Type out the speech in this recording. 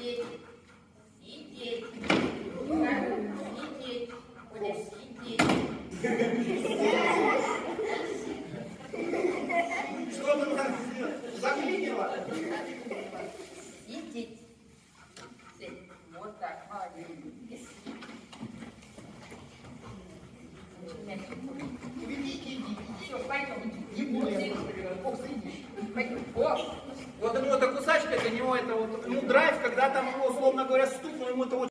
Сидеть. Сидеть. Оля, сидеть. Что ты там заклинила? Сидеть. Сидеть. Вот так, молодец. Все, пойдем. Не сидишь. Пойдем. Вот ему эта кусачка, для него это вот, ну, драйв, когда там, ну, условно говоря, стукнул, ему это очень